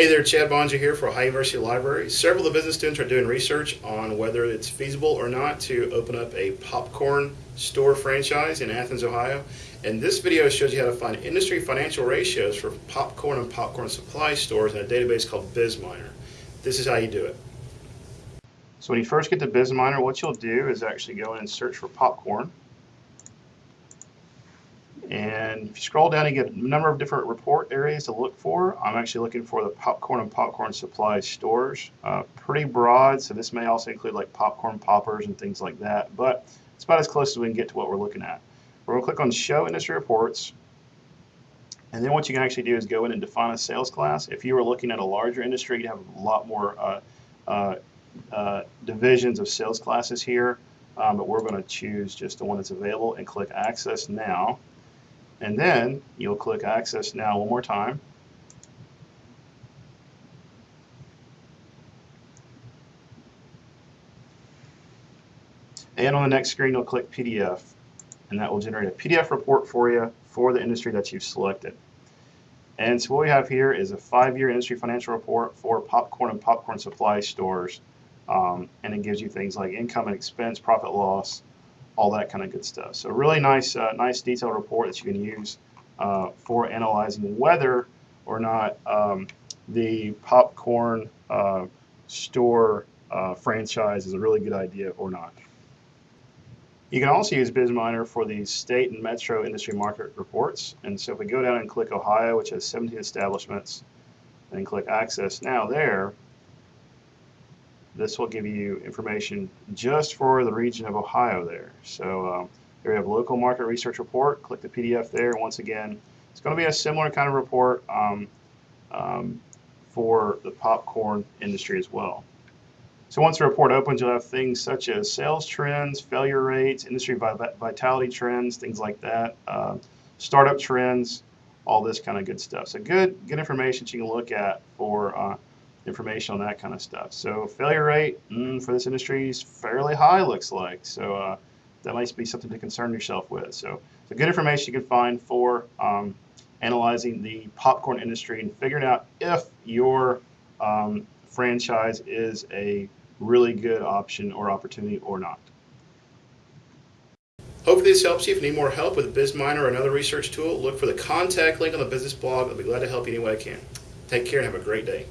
Hey there, Chad Boeninger here for Ohio University Library. Several of the business students are doing research on whether it's feasible or not to open up a popcorn store franchise in Athens, Ohio. And this video shows you how to find industry financial ratios for popcorn and popcorn supply stores in a database called BizMiner. This is how you do it. So when you first get to BizMiner, what you'll do is actually go in and search for popcorn. And if you scroll down, you get a number of different report areas to look for. I'm actually looking for the popcorn and popcorn supply stores. Uh, pretty broad, so this may also include like popcorn poppers and things like that, but it's about as close as we can get to what we're looking at. We're going to click on Show Industry Reports. And then what you can actually do is go in and define a sales class. If you were looking at a larger industry, you'd have a lot more uh, uh, uh divisions of sales classes here. Um, but we're going to choose just the one that's available and click Access Now. And then you'll click Access Now one more time. And on the next screen, you'll click PDF, and that will generate a PDF report for you for the industry that you've selected. And so what we have here is a five-year industry financial report for popcorn and popcorn supply stores. Um, and it gives you things like income and expense, profit loss, all that kind of good stuff. So really nice, uh, nice detailed report that you can use uh, for analyzing whether or not um, the popcorn uh, store uh, franchise is a really good idea or not. You can also use BizMiner for the state and metro industry market reports. And so if we go down and click Ohio, which has 17 establishments, and click Access Now there, this will give you information just for the region of Ohio there. So um, there you have local market research report. Click the PDF there. Once again, it's going to be a similar kind of report um, um, for the popcorn industry as well. So once the report opens, you'll have things such as sales trends, failure rates, industry vitality trends, things like that, uh, startup trends, all this kind of good stuff. So good, good information you can look at for uh, information on that kind of stuff. So failure rate mm, for this industry is fairly high, looks like. So uh, that might be something to concern yourself with. So, so good information you can find for um, analyzing the popcorn industry and figuring out if your um, franchise is a really good option or opportunity or not. Hopefully this helps you. If you need more help with BizMiner or another research tool, look for the contact link on the business blog. I'll be glad to help you any way I can. Take care and have a great day.